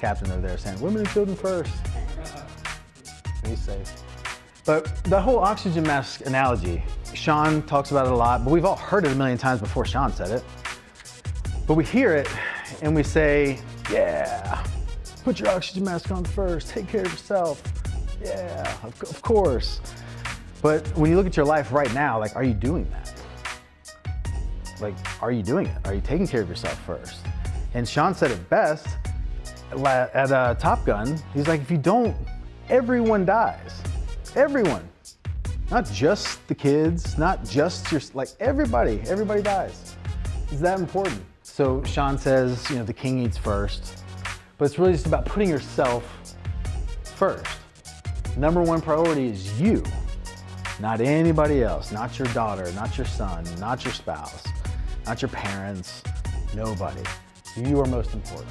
captain over there saying, women and children first. He's safe. But the whole oxygen mask analogy, Sean talks about it a lot, but we've all heard it a million times before Sean said it. But we hear it and we say, yeah, put your oxygen mask on first, take care of yourself. Yeah, of, of course. But when you look at your life right now, like, are you doing that? Like, are you doing it? Are you taking care of yourself first? And Sean said it best at uh, Top Gun. He's like, if you don't, everyone dies. Everyone. Not just the kids, not just your, like everybody, everybody dies. Is that important? So Sean says, you know, the king eats first, but it's really just about putting yourself first. Number one priority is you, not anybody else, not your daughter, not your son, not your spouse, not your parents, nobody. You are most important.